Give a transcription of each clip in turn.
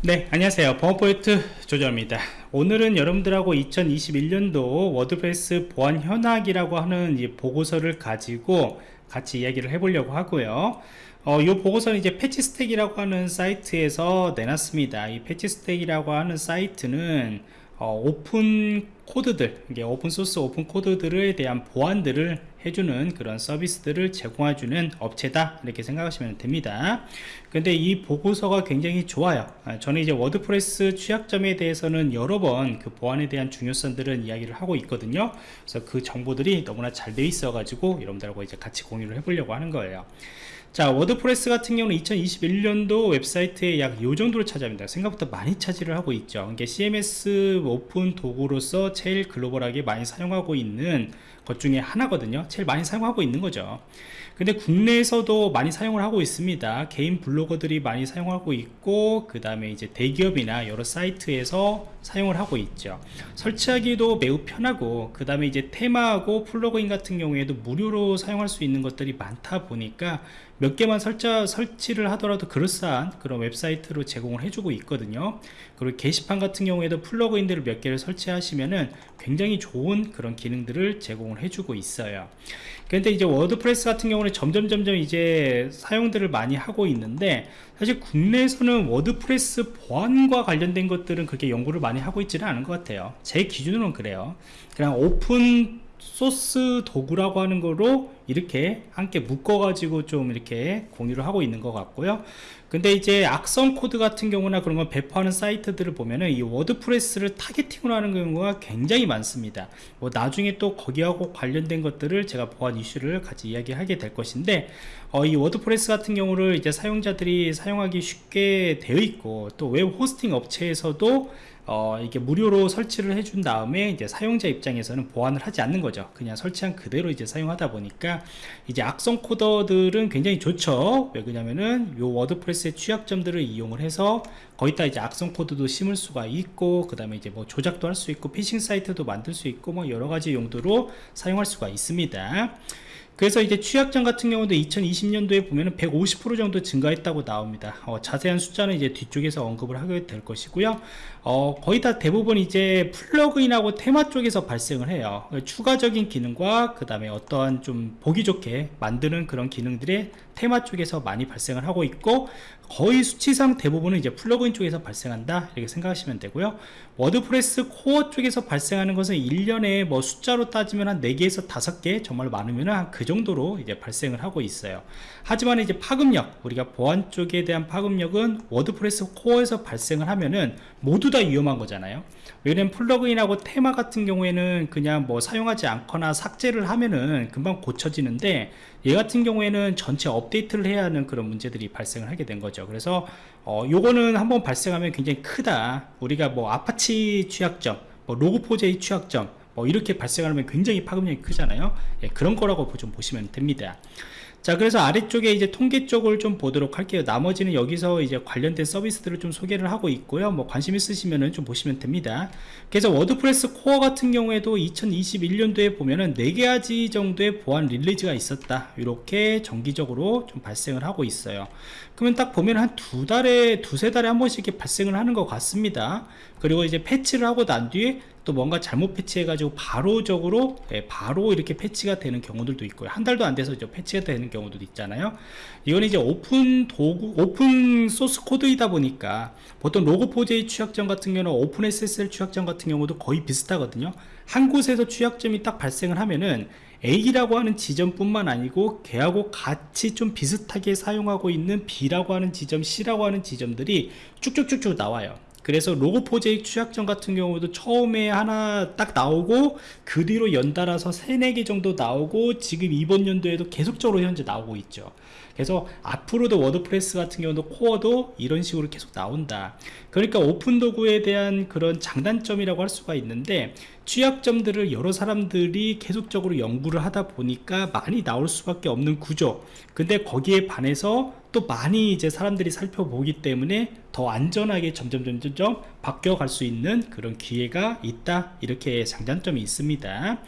네 안녕하세요. 보안프로젝트 조정원입니다. 오늘은 여러분들하고 2021년도 워드프레스 보안 현황이라고 하는 이 보고서를 가지고 같이 이야기를 해보려고 하고요. 어, 이 보고서는 이제 Patchstack이라고 하는 사이트에서 내놨습니다. 이 Patchstack이라고 하는 사이트는 어, 오픈 코드들 이게 오픈소스 오픈 코드들에 대한 보안들을 해주는 그런 서비스들을 제공해주는 업체다. 이렇게 생각하시면 됩니다. 근데 이 보고서가 굉장히 좋아요. 아, 저는 이제 워드프레스 취약점에 대해서는 여러 번 그 보안에 대한 중요성들은 이야기를 하고 있거든요. 그래서 그 정보들이 너무나 잘 돼 있어 가지고 여러분들하고 이제 같이 공유를 해보려고 하는 거예요. 자 워드프레스 같은 경우는 2021년도 웹사이트에 약요 정도로 차지합니다. 생각보다 많이 차지를 하고 있죠. 이게 CMS 오픈 도구로서 제일 글로벌하게 많이 사용하고 있는 것 중에 하나거든요. 제일 많이 사용하고 있는 거죠. 근데 국내에서도 많이 사용을 하고 있습니다. 개인 블로거들이 많이 사용하고 있고 그 다음에 이제 대기업이나 여러 사이트에서 사용을 하고 있죠. 설치하기도 매우 편하고 그 다음에 이제 테마하고 플러그인 같은 경우에도 무료로 사용할 수 있는 것들이 많다 보니까 몇 개만 설치, 설치를 하더라도 그럴싸한 그런 웹사이트로 제공을 해주고 있거든요. 그리고 게시판 같은 경우에도 플러그인들을 몇 개를 설치하시면은 굉장히 좋은 그런 기능들을 제공을 해주고 있어요. 그런데 이제 워드프레스 같은 경우는 점점 점점 이제 사용들을 많이 하고 있는데 사실 국내에서는 워드프레스 보안과 관련된 것들은 그렇게 연구를 많이 하고 있지는 않은 것 같아요. 제 기준으로는 그래요. 그냥 오픈 소스 도구라고 하는 거로 이렇게 함께 묶어 가지고 좀 이렇게 공유를 하고 있는 것 같고요. 근데 이제 악성 코드 같은 경우나 그런 걸 배포하는 사이트들을 보면은 이 워드프레스를 targeting으로 하는 경우가 굉장히 많습니다. 뭐 나중에 또 거기하고 관련된 것들을 제가 보안 이슈를 같이 이야기하게 될 것인데 어, 이 워드프레스 같은 경우를 이제 사용자들이 사용하기 쉽게 되어 있고 또 웹 호스팅 업체에서도 어, 이게 무료로 설치를 해준 다음에 이제 사용자 입장에서는 보안을 하지 않는 거죠. 그냥 설치한 그대로 이제 사용하다 보니까 이제 악성 코더들은 굉장히 좋죠. 왜 그러냐면은 요 워드프레스의 취약점들을 이용을 해서 거기다 이제 악성 코드도 심을 수가 있고 그 다음에 이제 뭐 조작도 할 수 있고 피싱 사이트도 만들 수 있고 뭐 여러 가지 용도로 사용할 수가 있습니다 그래서 이제 취약점 같은 경우도 2020년도에 보면 은 150% 정도 증가했다고 나옵니다. 어, 자세한 숫자는 이제 뒤쪽에서 언급을 하게 될 것이고요. 어, 거의 다 대부분 이제 플러그인하고 테마 쪽에서 발생을 해요. 추가적인 기능과 그 다음에 어떠한 좀 보기 좋게 만드는 그런 기능들이 테마 쪽에서 많이 발생을 하고 있고 거의 수치상 대부분은 이제 플러그인 쪽에서 발생한다 이렇게 생각하시면 되고요. WordPress 코어 쪽에서 발생하는 것은 1년에 뭐 숫자로 따지면 한 4개에서 5개 정말 많으면 한 그 정도로 이제 발생을 하고 있어요. 하지만 이제 파급력 우리가 보안 쪽에 대한 파급력은 WordPress 코어에서 발생을 하면은 모두 다 위험한 거잖아요 왜냐면 플러그인하고 테마 같은 경우에는 그냥 뭐 사용하지 않거나 삭제를 하면은 금방 고쳐지는데 얘 같은 경우에는 전체 업데이트를 해야 하는 그런 문제들이 발생을 하게 된 거죠. 그래서 어 요거는 한번 발생하면 굉장히 크다. 우리가 뭐 아파치 취약점 뭐 Log4j 취약점 뭐 이렇게 발생하면 굉장히 파급력이 크잖아요. 예, 그런 거라고 좀 보시면 됩니다 자 그래서 아래쪽에 이제 통계 쪽을 좀 보도록 할게요. 나머지는 여기서 이제 관련된 서비스들을 좀 소개를 하고 있고요. 뭐 관심 있으시면은 좀 보시면 됩니다. 그래서 WordPress 코어 같은 경우에도 2021년도에 보면은 4가지 정도의 보안 release가 있었다. 이렇게 정기적으로 좀 발생을 하고 있어요. 그러면 딱 보면 한 두 달에 두세 달에 한 번씩 이렇게 발생을 하는 것 같습니다. 그리고 이제 패치를 하고 난 뒤에 또 뭔가 잘못 패치해 가지고 바로적으로 예, 바로 이렇게 패치가 되는 경우들도 있고요. 한 달도 안 돼서 이제 패치가 되는 경우도 있잖아요. 이건 이제 오픈 도구 오픈 소스 코드이다 보니까 보통 Log4j 취약점 같은 경우는 OpenSSL 취약점 같은 경우도 거의 비슷하거든요. 한 곳에서 취약점이 딱 발생을 하면은 A라고 하는 지점뿐만 아니고 걔하고 같이 좀 비슷하게 사용하고 있는 B라고 하는 지점 C라고 하는 지점들이 쭉쭉쭉쭉 나와요 그래서 Log4j 취약점 같은 경우도 처음에 하나 딱 나오고 그 뒤로 연달아서 3, 4개 정도 나오고 지금 이번 연도에도 계속적으로 현재 나오고 있죠. 그래서 앞으로도 WordPress 같은 경우도 코어도 이런 식으로 계속 나온다. 그러니까 오픈 도구에 대한 그런 장단점이라고 할 수가 있는데 취약점들을 여러 사람들이 계속적으로 연구를 하다 보니까 많이 나올 수밖에 없는 구조. 근데 거기에 반해서 또 많이 이제 사람들이 살펴보기 때문에 더 안전하게 점점 점점 바뀌어 갈 수 있는 그런 기회가 있다. 이렇게 장단점이 있습니다.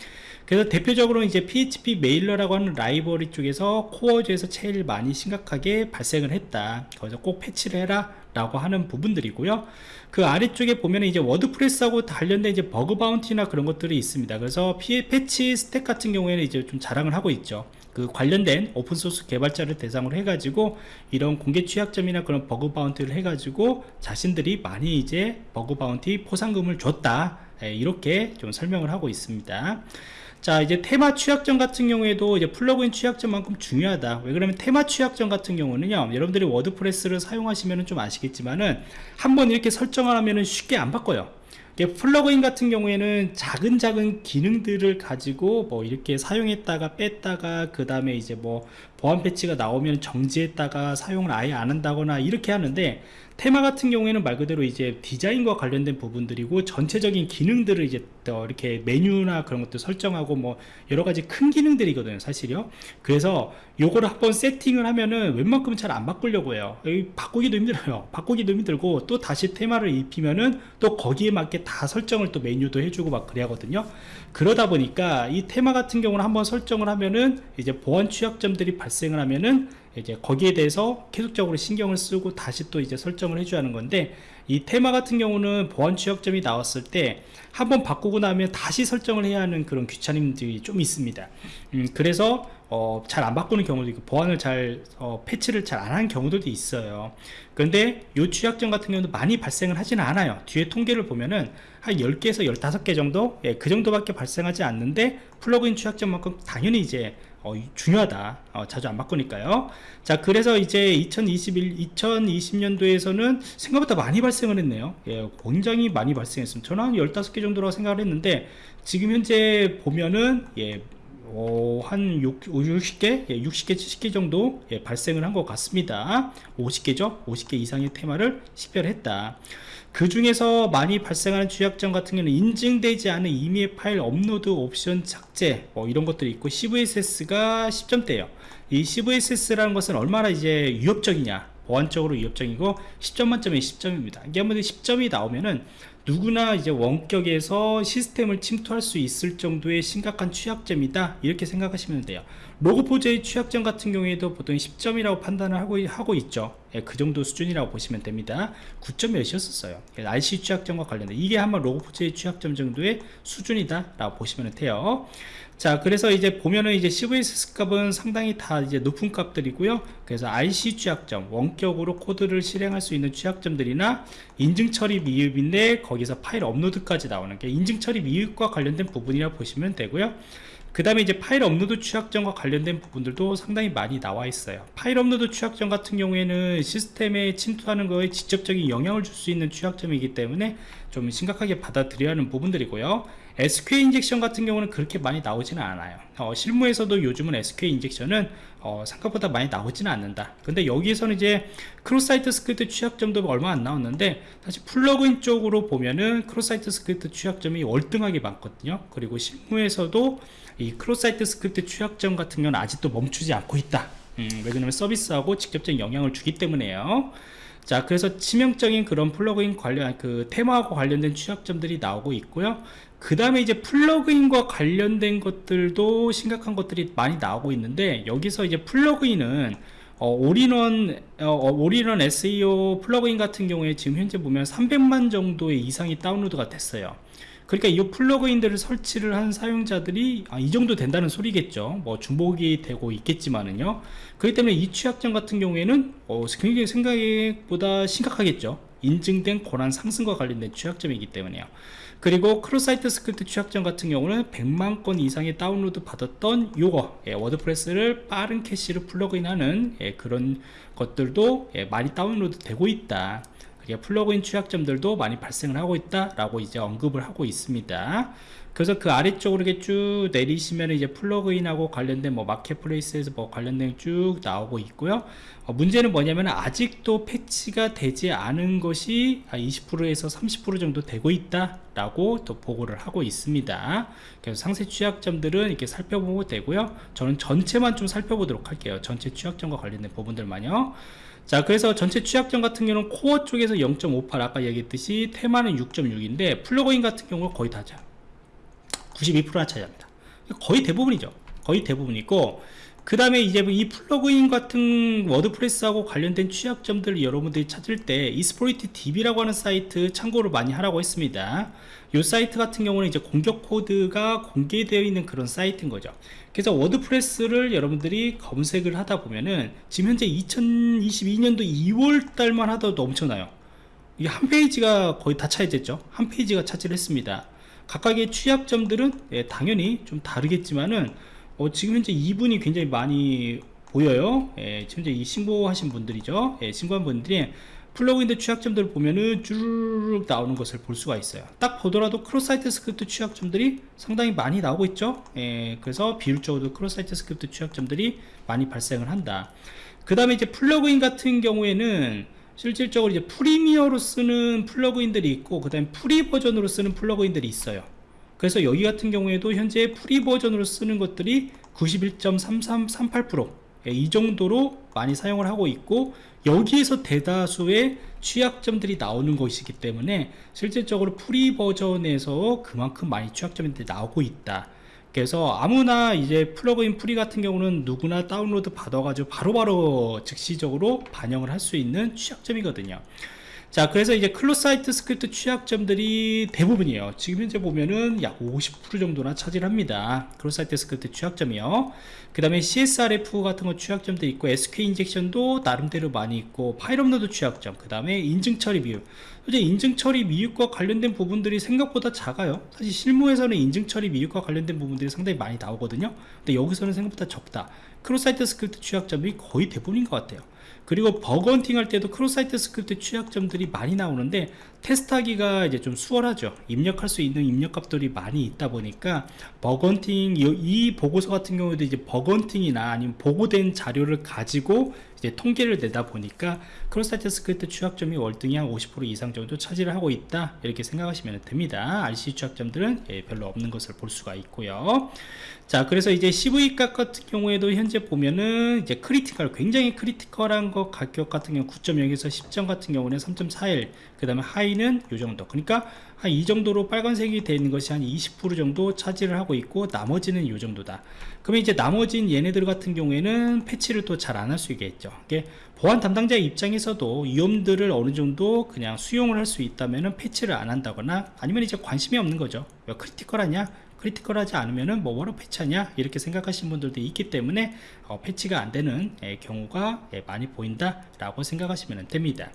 그래서 대표적으로 이제 PHPMailer라고 하는 라이브러리 쪽에서 코어 쪽에서 제일 많이 심각하게 발생을 했다. 거기서 꼭 패치를 해라 라고 하는 부분들이고요. 그 아래쪽에 보면 이제 WordPress하고 관련된 이제 bug bounty나 그런 것들이 있습니다. 그래서 피해 Patchstack 같은 경우에는 이제 좀 자랑을 하고 있죠. 그 관련된 오픈소스 개발자를 대상으로 해가지고 이런 공개 취약점이나 그런 bug bounty를 해가지고 자신들이 많이 이제 bug bounty 포상금을 줬다. 예, 이렇게 좀 설명을 하고 있습니다 자 이제 테마 취약점 같은 경우에도 이제 플러그인 취약점만큼 중요하다. 왜 그러면 테마 취약점 같은 경우는요 여러분들이 WordPress를 사용하시면 좀 아시겠지만은 한번 이렇게 설정을 하면은 쉽게 안 바꿔요. 플러그인 같은 경우에는 작은 작은 기능들을 가지고 뭐 이렇게 사용했다가 뺐다가 그 다음에 이제 뭐 보안 패치가 나오면 정지했다가 사용을 아예 안 한다거나 이렇게 하는데 테마 같은 경우에는 말 그대로 이제 디자인과 관련된 부분들이고 전체적인 기능들을 이제 더 이렇게 메뉴나 그런 것들 설정하고 뭐 여러 가지 큰 기능들이거든요 사실요. 그래서 요거를 한번 세팅을 하면은 웬만큼은 잘안 바꾸려고 해요. 바꾸기도 힘들어요. 바꾸기도 힘들고 또 다시 테마를 입히면은 또 거기에 맞게 다 설정을 또 메뉴도 해주고 막 그래야 하거든요. 그러다 보니까 이 테마 같은 경우는 한번 설정을 하면은 이제 보안 취약점들이 발 생을 하면은 이제 거기에 대해서 계속적으로 신경을 쓰고 다시 또 이제 설정을 해줘야 하는 건데 이 테마 같은 경우는 보안 취약점이 나왔을 때 한번 바꾸고 나면 다시 설정을 해야 하는 그런 귀찮음들이 좀 있습니다. 음, 그래서 어, 잘 안 바꾸는 경우도 있고 보안을 잘 어, 패치를 잘 안 하는 경우들도 있어요. 그런데 이 취약점 같은 경우는 많이 발생을 하지는 않아요. 뒤에 통계를 보면은 한 10개에서 15개 정도? 예, 그 정도밖에 발생하지 않는데 플러그인 취약점만큼 당연히 이제 어, 중요하다 어, 자주 안 바꾸니까요 자 그래서 이제 2021 2020년도에서는 생각보다 많이 발생을 했네요 예, 굉장히 많이 발생했습니다 저는 한 15개 정도라고 생각을 했는데 지금 현재 보면은 예, 어, 한 6, 60개, 예, 60개, 70개 정도 예, 발생을 한 것 같습니다. 50개죠? 50개 이상의 테마를 식별했다. 그 중에서 많이 발생하는 취약점 같은 경우는 인증되지 않은 임의 파일 업로드 옵션 삭제 뭐 이런 것들이 있고 CVSS가 10점대예요. 이 CVSS라는 것은 얼마나 이제 위협적이냐 보안적으로 위협적이고 10점 만점에 10점입니다. 이게 한번 10점이 나오면은 누구나 이제 원격에서 시스템을 침투할 수 있을 정도의 심각한 취약점이다. 이렇게 생각하시면 돼요. Log4j 취약점 같은 경우에도 보통 10점이라고 판단을 하고, 하고 있죠. 예, 그 정도 수준이라고 보시면 됩니다. 9점 몇이었었어요. RCE 취약점과 관련된 이게 한번 Log4j 취약점 정도의 수준이다 라고 보시면 돼요. 자 그래서 이제 보면은 이제 CVSS 값은 상당히 다 이제 높은 값들이고요. 그래서 RCE 취약점 원격으로 코드를 실행할 수 있는 취약점들이나 인증 처리 미흡인데 거기서 파일 업로드까지 나오는 게 인증 처리 미흡과 관련된 부분이라 고 보시면 되고요. 그 다음에 이제 파일 업로드 취약점과 관련된 부분들도 상당히 많이 나와 있어요. 파일 업로드 취약점 같은 경우에는 시스템에 침투하는 거에 직접적인 영향을 줄 수 있는 취약점이기 때문에 좀 심각하게 받아들여야 하는 부분들이고요 SQL injection 같은 경우는 그렇게 많이 나오지는 않아요. 어, 실무에서도 요즘은 SQL 인젝션은 어, 생각보다 많이 나오지는 않는다. 근데 여기에서는 이제 cross-site script 취약점도 얼마 안 나왔는데 사실 플러그인 쪽으로 보면은 cross-site script 취약점이 월등하게 많거든요. 그리고 실무에서도 이 cross-site script 취약점 같은 경우는 아직도 멈추지 않고 있다 음, 왜 그러냐면 서비스하고 직접적인 영향을 주기 때문에요. 자 그래서 치명적인 그런 플러그인 관련 그 테마하고 관련된 취약점들이 나오고 있고요. 그 다음에 이제 플러그인과 관련된 것들도 심각한 것들이 많이 나오고 있는데 여기서 이제 플러그인은 어, 올인원 어, 올인원 SEO 플러그인 같은 경우에 지금 현재 보면 300만 정도의 이상이 다운로드가 됐어요 그러니까 이 플러그인들을 설치를 한 사용자들이 아, 이 정도 된다는 소리겠죠. 뭐 중복이 되고 있겠지만은요. 그렇기 때문에 이 취약점 같은 경우에는 어, 굉장히 생각보다 심각하겠죠. 인증된 권한 상승과 관련된 취약점이기 때문에요. 그리고 cross site script 취약점 같은 경우는 100만 건 이상의 다운로드 받았던 요거 예, 워드프레스를 빠른 캐시를 플러그인하는 예, 그런 것들도 예, 많이 다운로드 되고 있다 플러그인 취약점들도 많이 발생을 하고 있다라고 이제 언급을 하고 있습니다. 그래서 그 아래쪽으로 이렇게 쭉 내리시면 이제 플러그인하고 관련된 뭐 marketplace에서 뭐 관련된 쭉 나오고 있고요. 어, 문제는 뭐냐면 아직도 패치가 되지 않은 것이 20%에서 30% 정도 되고 있다라고 또 보고를 하고 있습니다. 그래서 상세 취약점들은 이렇게 살펴보고 되고요. 저는 전체만 좀 살펴보도록 할게요. 전체 취약점과 관련된 부분들만요. 자 그래서 전체 취약점 같은 경우는 코어 쪽에서 0.58 아까 얘기했듯이 테마는 6.6인데 플러그인 같은 경우는 거의 다죠. 92%나 차지합니다. 거의 대부분이죠. 거의 대부분이고 그 다음에 이제 이 플러그인 같은 워드프레스하고 관련된 취약점들을 여러분들이 찾을 때 Exploit DB라고 하는 사이트 참고를 많이 하라고 했습니다. 이 사이트 같은 경우는 이제 공격 코드가 공개되어 있는 그런 사이트인 거죠. 그래서 워드프레스를 여러분들이 검색을 하다 보면은 지금 현재 2022년도 2월 달만 하더라도 엄청나요. 이게 한 페이지가 거의 다 차지됐죠. 한 페이지가 차지를 했습니다. 각각의 취약점들은 예, 당연히 좀 다르겠지만은 어, 지금 현재 이분이 굉장히 많이 보여요. 예, 현재 이 신고하신 분들이죠. 예, 신고한 분들이 플러그인의 취약점들을 보면은 쭈르륵 나오는 것을 볼 수가 있어요. 딱 보더라도 cross site script 취약점들이 상당히 많이 나오고 있죠. 예, 그래서 비율적으로 cross site script 취약점들이 많이 발생을 한다. 그 다음에 이제 플러그인 같은 경우에는 실질적으로 이제 premium으로 쓰는 플러그인들이 있고 그 다음에 free 버전으로 쓰는 플러그인들이 있어요 그래서 여기 같은 경우에도 현재 free 버전으로 쓰는 것들이 91.3338%이 예, 정도로 많이 사용을 하고 있고 여기에서 대다수의 취약점들이 나오는 것이기 때문에 실질적으로 free 버전에서 그만큼 많이 취약점들이 나오고 있다. 그래서 아무나 이제 플러그인 free 같은 경우는 누구나 다운로드 받아가지고 바로바로 즉시적으로 반영을 할 수 있는 취약점이거든요 자 그래서 이제 cross site script 취약점들이 대부분이에요. 지금 현재 보면은 약 50% 정도나 차지합니다. cross site script 취약점이요. 그 다음에 CSRF 같은 거 취약점도 있고 SQ 인젝션도 나름대로 많이 있고 파일 업로드 취약점 그 다음에 인증 처리 미흡. 현재 인증 처리 미흡과 관련된 부분들이 생각보다 작아요. 사실 실무에서는 인증 처리 미흡과 관련된 부분들이 상당히 많이 나오거든요. 근데 여기서는 생각보다 적다. cross site script 취약점이 거의 대부분인 것 같아요 그리고 bug hunting 할 때도 cross site script 취약점들이 많이 나오는데 테스트하기가 이제 좀 수월하죠. 입력할 수 있는 입력값들이 많이 있다 보니까 bug hunting 이 보고서 같은 경우에도 이제 bug hunting이나 아니면 보고된 자료를 가지고 이제 통계를 내다 보니까 cross site script 취약점이 월등히 한 50% 이상 정도 차지를 하고 있다. 이렇게 생각하시면 됩니다. RCE 취약점들은 예, 별로 없는 것을 볼 수가 있고요. 자 그래서 이제 CVSS 값 같은 경우에도 현재 보면은 이제 critical 굉장히 critical한 것 가격 같은 경우 9.0에서 10점 같은 경우는 3.41 그 다음에 high는 요 정도. 그러니까 한 이 정도로 빨간색이 되어 있는 것이 한 20% 정도 차지를 하고 있고 나머지는 요 정도다. 그러면 이제 나머진 얘네들 같은 경우에는 패치를 또 잘 안 할 수 있겠죠. 보안 담당자 입장에서도 위험들을 어느 정도 그냥 수용을 할 수 있다면 패치를 안 한다거나 아니면 이제 관심이 없는 거죠. 왜 critical하냐 critical하지 않으면은 뭐 뭐로 패치하냐? 이렇게 생각하시는 분들도 있기 때문에 어, 패치가 안 되는 예, 경우가 예, 많이 보인다 라고 생각하시면 됩니다.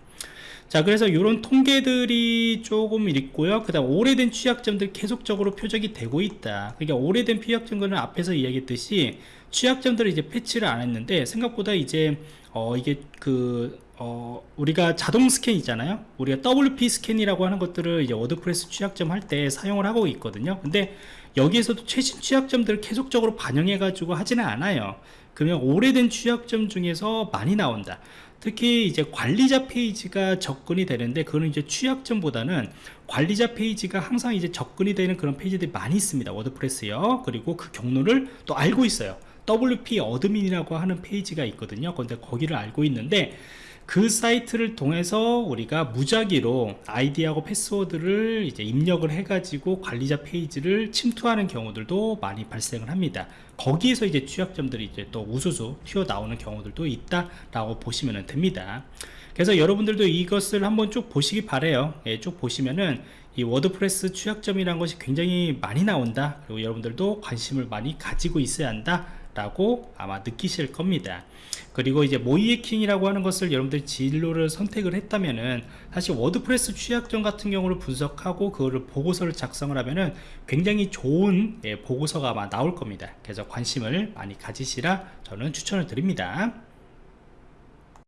자 그래서 이런 통계들이 조금 있고요. 그 다음 오래된 취약점들 계속적으로 표적이 되고 있다. 그러니까 오래된 취약점들은 앞에서 이야기했듯이 취약점들을 이제 패치를 안 했는데 생각보다 이제 어 이게 그 어, 우리가 자동 스캔 있잖아요. 우리가 WP scan이라고 하는 것들을 이제 워드프레스 취약점 할 때 사용을 하고 있거든요. 근데 여기에서도 최신 취약점들을 계속적으로 반영해 가지고 하지는 않아요. 그러면 오래된 취약점 중에서 많이 나온다. 특히 이제 관리자 페이지가 접근이 되는데 그거는 이제 취약점보다는 관리자 페이지가 항상 이제 접근이 되는 그런 페이지들이 많이 있습니다. 워드프레스요. 그리고 그 경로를 또 알고 있어요. WP admin이라고 하는 페이지가 있거든요. 근데 거기를 알고 있는데 그 사이트를 통해서 우리가 무작위로 아이디하고 패스워드를 이제 입력을 해가지고 관리자 페이지를 침투하는 경우들도 많이 발생을 합니다. 거기에서 이제 취약점들이 이제 또 우수수 튀어나오는 경우들도 있다라고 보시면 됩니다. 그래서 여러분들도 이것을 한번 쭉 보시기 바래요. 예, 쭉 보시면은 이 워드프레스 취약점이라는 것이 굉장히 많이 나온다. 그리고 여러분들도 관심을 많이 가지고 있어야 한다. 라고 아마 느끼실 겁니다. 그리고 이제 모의해킹이라고 하는 것을 여러분들이 진로를 선택을 했다면은 사실 워드프레스 취약점 같은 경우를 분석하고 그거를 보고서를 작성을 하면은 굉장히 좋은 예, 보고서가 아마 나올 겁니다. 그래서 관심을 많이 가지시라 저는 추천을 드립니다